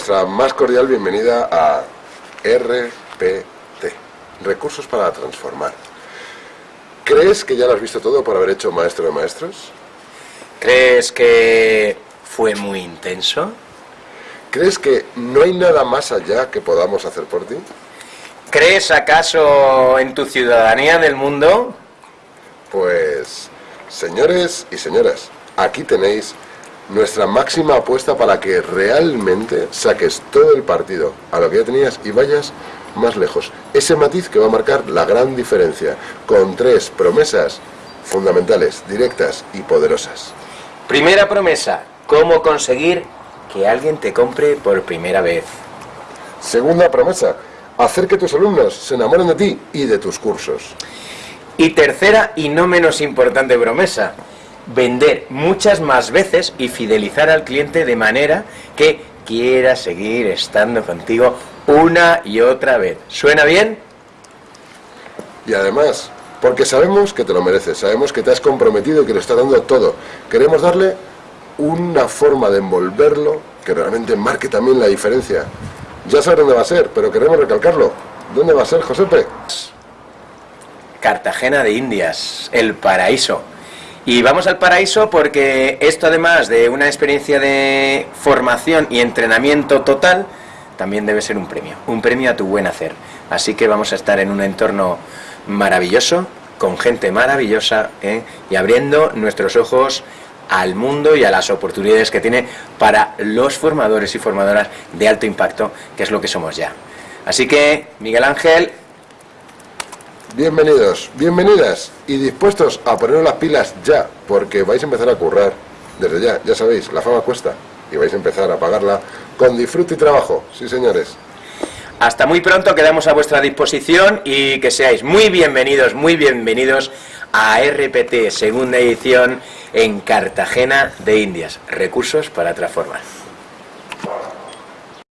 nuestra más cordial bienvenida a RPT, Recursos para Transformar. ¿Crees que ya lo has visto todo por haber hecho Maestro de Maestros? ¿Crees que fue muy intenso? ¿Crees que no hay nada más allá que podamos hacer por ti? ¿Crees acaso en tu ciudadanía del mundo? Pues, señores y señoras, aquí tenéis nuestra máxima apuesta para que realmente saques todo el partido a lo que ya tenías y vayas más lejos. Ese matiz que va a marcar la gran diferencia, con tres promesas fundamentales, directas y poderosas. Primera promesa, cómo conseguir que alguien te compre por primera vez. Segunda promesa, hacer que tus alumnos se enamoren de ti y de tus cursos. Y tercera y no menos importante promesa, vender muchas más veces y fidelizar al cliente de manera que quiera seguir estando contigo una y otra vez. ¿Suena bien? Y además, porque sabemos que te lo mereces, sabemos que te has comprometido y que le estás dando todo. Queremos darle una forma de envolverlo que realmente marque también la diferencia. Ya sabes dónde va a ser, pero queremos recalcarlo. ¿Dónde va a ser, Josepe? Cartagena de Indias, el paraíso. Y vamos al paraíso porque esto además de una experiencia de formación y entrenamiento total, también debe ser un premio, un premio a tu buen hacer. Así que vamos a estar en un entorno maravilloso, con gente maravillosa ¿eh? y abriendo nuestros ojos al mundo y a las oportunidades que tiene para los formadores y formadoras de alto impacto, que es lo que somos ya. Así que, Miguel Ángel, Bienvenidos, bienvenidas y dispuestos a poner las pilas ya, porque vais a empezar a currar desde ya, ya sabéis, la fama cuesta y vais a empezar a pagarla con disfrute y trabajo, sí señores. Hasta muy pronto, quedamos a vuestra disposición y que seáis muy bienvenidos, muy bienvenidos a RPT, segunda edición en Cartagena de Indias, recursos para transformar.